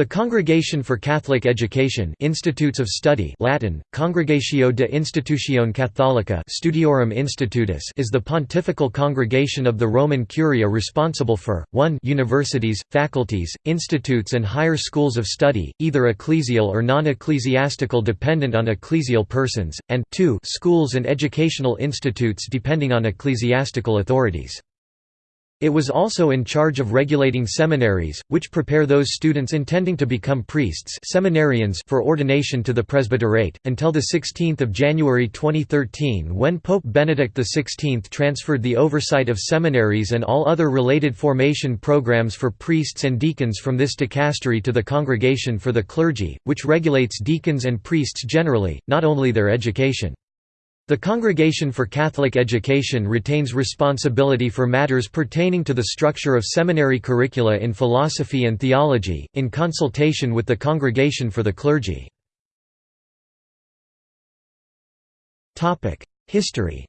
The Congregation for Catholic Education Institutes of Study Latin, Congregatio de Institutione Catholica Studiorum Institutus is the pontifical congregation of the Roman Curia responsible for, 1 universities, faculties, institutes and higher schools of study, either ecclesial or non-ecclesiastical dependent on ecclesial persons, and 2 schools and educational institutes depending on ecclesiastical authorities. It was also in charge of regulating seminaries, which prepare those students intending to become priests seminarians for ordination to the presbyterate, until 16 January 2013 when Pope Benedict XVI transferred the oversight of seminaries and all other related formation programs for priests and deacons from this dicastery to the Congregation for the Clergy, which regulates deacons and priests generally, not only their education. The Congregation for Catholic Education retains responsibility for matters pertaining to the structure of seminary curricula in philosophy and theology, in consultation with the Congregation for the Clergy. History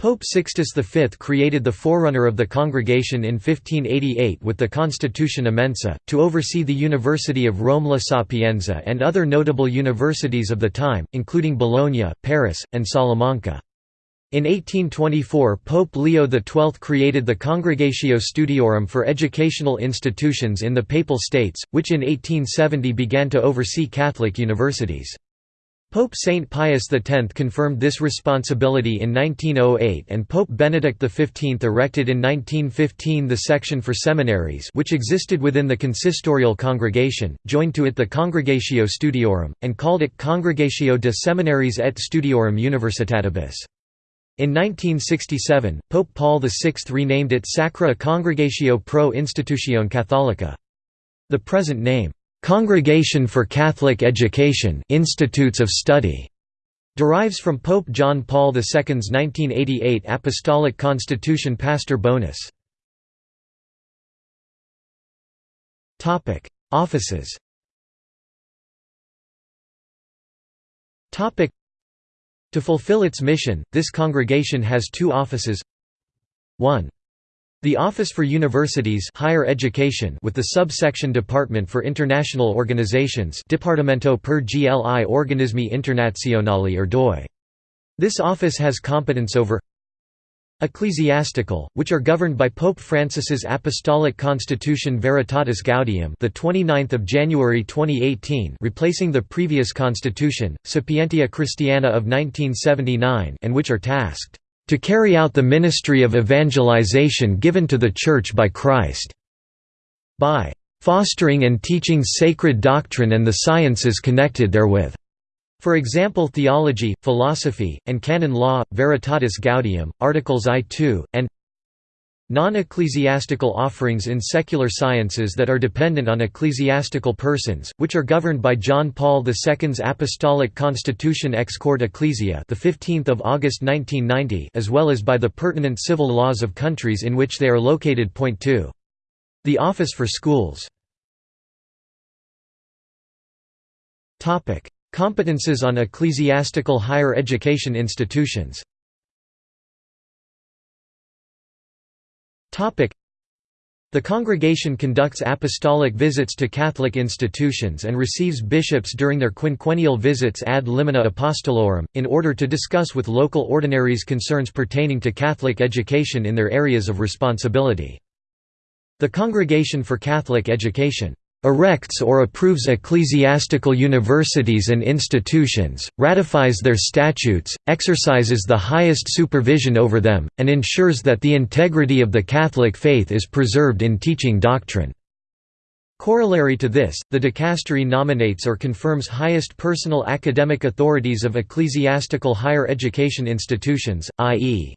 Pope Sixtus V created the forerunner of the congregation in 1588 with the Constitution Immensa, to oversee the University of Rome La Sapienza and other notable universities of the time, including Bologna, Paris, and Salamanca. In 1824 Pope Leo XII created the Congregatio Studiorum for educational institutions in the Papal States, which in 1870 began to oversee Catholic universities. Pope Saint Pius X confirmed this responsibility in 1908 and Pope Benedict XV erected in 1915 the section for seminaries which existed within the consistorial congregation, joined to it the Congregatio Studiorum, and called it Congregatio de Seminariis et Studiorum Universitatibus. In 1967, Pope Paul VI renamed it Sacra Congregatio pro Institutione Catholica. The present name, Congregation for Catholic Education Institutes of Study derives from Pope John Paul II's 1988 Apostolic Constitution Pastor Bonus. Offices To fulfill its mission, this congregation has two offices 1. The Office for Universities higher education with the subsection Department for International Organizations Dipartimento per gli organismi internazionali or DOI. This office has competence over ecclesiastical, which are governed by Pope Francis's Apostolic Constitution Veritatis Gaudium, the 29th of January 2018, replacing the previous constitution, Sapientia Christiana of 1979, and which are tasked to carry out the ministry of evangelization given to the Church by Christ, by fostering and teaching sacred doctrine and the sciences connected therewith. For example theology, philosophy, and canon law, Veritatis Gaudium, Articles I-2, and Non-ecclesiastical offerings in secular sciences that are dependent on ecclesiastical persons, which are governed by John Paul II's Apostolic Constitution Ex Corde Ecclesiae, the 15th of August 1990, as well as by the pertinent civil laws of countries in which they are located. Point 2. The Office for Schools. Competences on ecclesiastical higher education institutions. The congregation conducts apostolic visits to Catholic institutions and receives bishops during their quinquennial visits ad limina apostolorum, in order to discuss with local ordinaries concerns pertaining to Catholic education in their areas of responsibility. The Congregation for Catholic Education erects or approves ecclesiastical universities and institutions, ratifies their statutes, exercises the highest supervision over them, and ensures that the integrity of the Catholic faith is preserved in teaching doctrine. Corollary to this, the dicastery nominates or confirms highest personal academic authorities of ecclesiastical higher education institutions, i.e.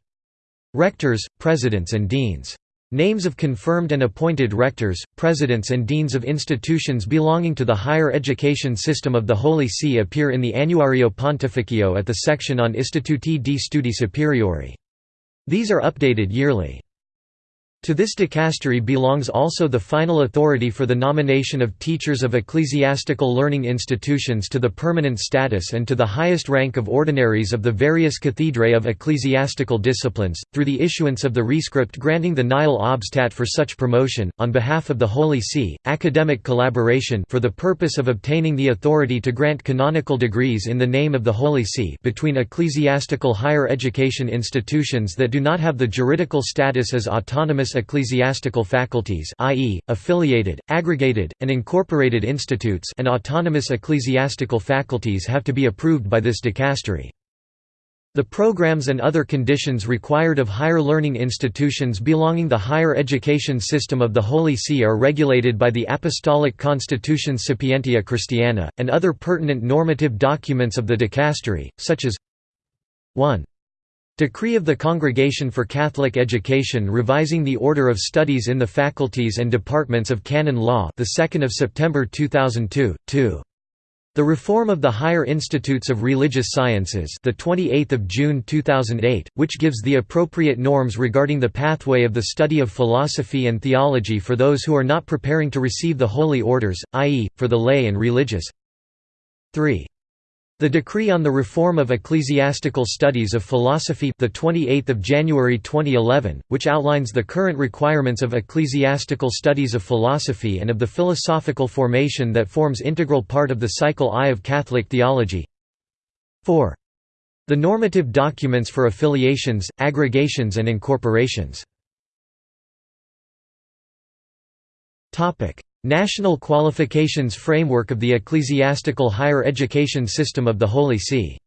rectors, presidents and deans. Names of confirmed and appointed rectors, presidents and deans of institutions belonging to the higher education system of the Holy See appear in the Annuario Pontificio at the section on Istituti di Studi Superiori. These are updated yearly. To this dicastery belongs also the final authority for the nomination of teachers of ecclesiastical learning institutions to the permanent status and to the highest rank of ordinaries of the various cathedrae of ecclesiastical disciplines, through the issuance of the rescript granting the nihil obstat for such promotion, on behalf of the Holy See, academic collaboration for the purpose of obtaining the authority to grant canonical degrees in the name of the Holy See between ecclesiastical higher education institutions that do not have the juridical status as autonomous ecclesiastical faculties i.e., affiliated, aggregated, and incorporated institutes and autonomous ecclesiastical faculties have to be approved by this dicastery. The programs and other conditions required of higher learning institutions belonging to the higher education system of the Holy See are regulated by the Apostolic Constitution Sapientia Christiana, and other pertinent normative documents of the dicastery, such as 1. Decree of the Congregation for Catholic Education revising the order of studies in the faculties and departments of canon law the 2nd of September 2002 2 the Reform of the Higher Institutes of Religious Sciences the 28th of June 2008 which gives the appropriate norms regarding the pathway of the study of philosophy and theology for those who are not preparing to receive the holy orders i.e. for the lay and religious 3 the Decree on the Reform of Ecclesiastical Studies of Philosophy the 28th of January 2011, which outlines the current requirements of ecclesiastical studies of philosophy and of the philosophical formation that forms integral part of the cycle I of Catholic theology. 4. The normative documents for affiliations, aggregations and incorporations. National Qualifications Framework of the Ecclesiastical Higher Education System of the Holy See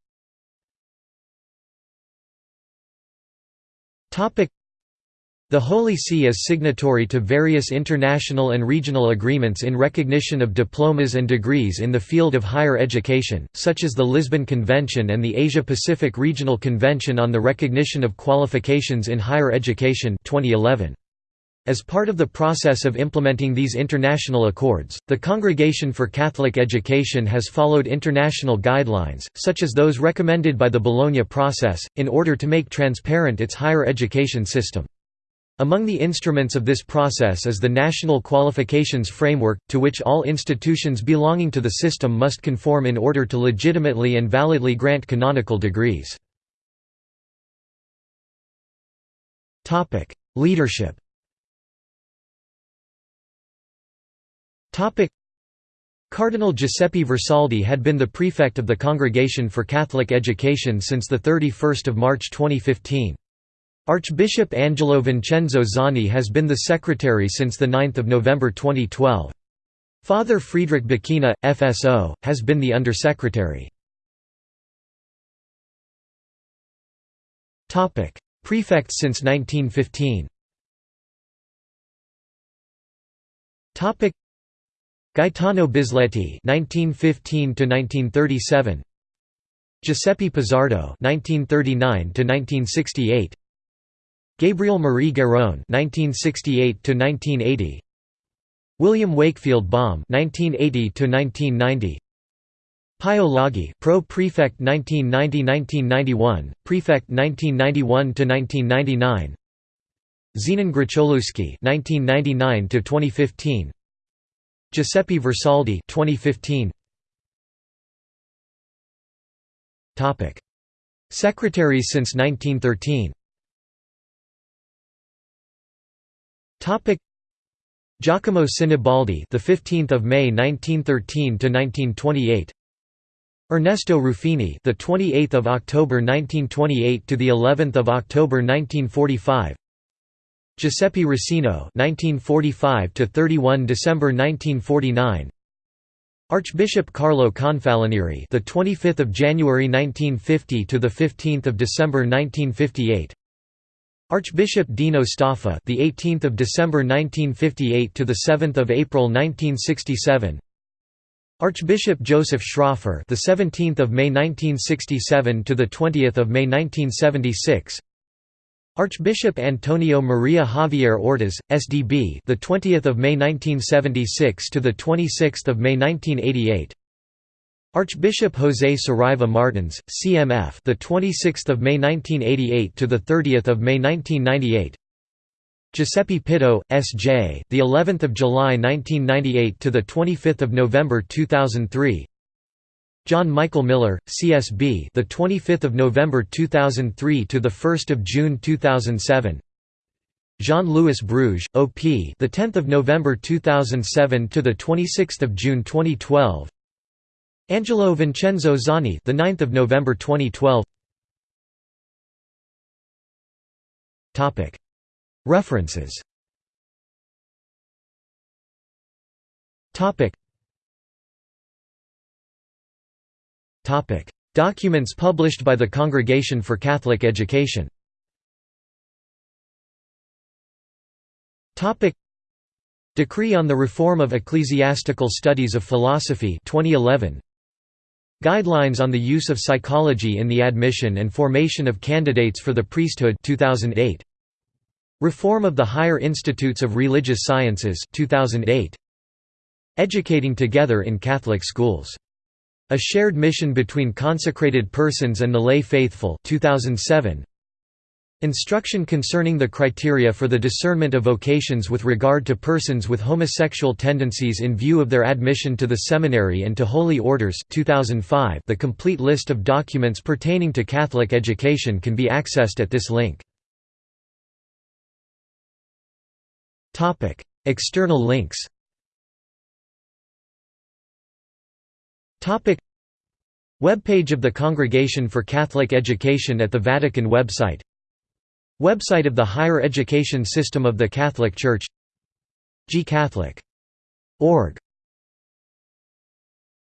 the Holy See is signatory to various international and regional agreements in recognition of diplomas and degrees in the field of higher education, such as the Lisbon Convention and the Asia-Pacific Regional Convention on the Recognition of Qualifications in Higher Education 2011. As part of the process of implementing these international accords, the Congregation for Catholic Education has followed international guidelines, such as those recommended by the Bologna process, in order to make transparent its higher education system. Among the instruments of this process is the National Qualifications Framework, to which all institutions belonging to the system must conform in order to legitimately and validly grant canonical degrees. Leadership Cardinal Giuseppe Versaldi had been the prefect of the Congregation for Catholic Education since 31 March 2015. Archbishop Angelo Vincenzo Zani has been the secretary since 9 November 2012. Father Friedrich Bechina, FSO, has been the undersecretary. Prefects since 1915 Gaetano Bisletti (1915–1937), Giuseppe Pizzardo (1939–1968), Gabriel Marie Garrone (1968–1980), William Wakefield Baum (1980–1990). Pio Laghi, Pro Prefect 1990–1991, Prefect 1991–1999. Zenon Grocholewski (1999–2015). Giuseppe Versaldi 2015 Topic. Secretaries since 1913 Topic. Giacomo Sinibaldi the 15th of May 1913 to 1928 Ernesto Ruffini the 28th of October 1928 to the 11th of October 1945 Giuseppe Rossino (1945 to 31 December 1949). Archbishop Carlo Confalonieri, the 25th of January 1950 to the 15th of December 1958. Archbishop Dino Staffa, the 18th of December 1958 to the 7th of April 1967. Archbishop Joseph Schroffer, the 17th of May 1967 to the 20th of May 1976. Archbishop Antonio Maria Javierre Ortas, SDB, the 20th of May 1976 to the 26th of May 1988. Archbishop José Saraiva Martins, CMF, the 26th of May 1988 to the 30th of May 1998. Giuseppe Pittau, S.J. The 11th of July 1998 to the 25th of November 2003. John Michael Miller, CSB. The 25th of November 2003 to the 1st of June 2007. Jean-Louis Bruguès, OP. The 10th of November 2007 to the 26th of June 2012. Angelo Vincenzo Zani. The 9th of November 2012. Topic. References. Topic. Documents published by the Congregation for Catholic Education. Decree on the Reform of Ecclesiastical Studies of Philosophy 2011 Guidelines on the Use of Psychology in the Admission and Formation of Candidates for the Priesthood 2008 Reform of the Higher Institutes of Religious Sciences 2008 Educating Together in Catholic Schools A Shared Mission Between Consecrated Persons and the Lay Faithful 2007 Instruction concerning the criteria for the discernment of vocations with regard to persons with homosexual tendencies in view of their admission to the seminary and to holy orders 2005 The complete list of documents pertaining to Catholic education can be accessed at this link. External links Webpage of the Congregation for Catholic Education at the Vatican website. Website of the Higher Education System of the Catholic Church. Gcatholic.org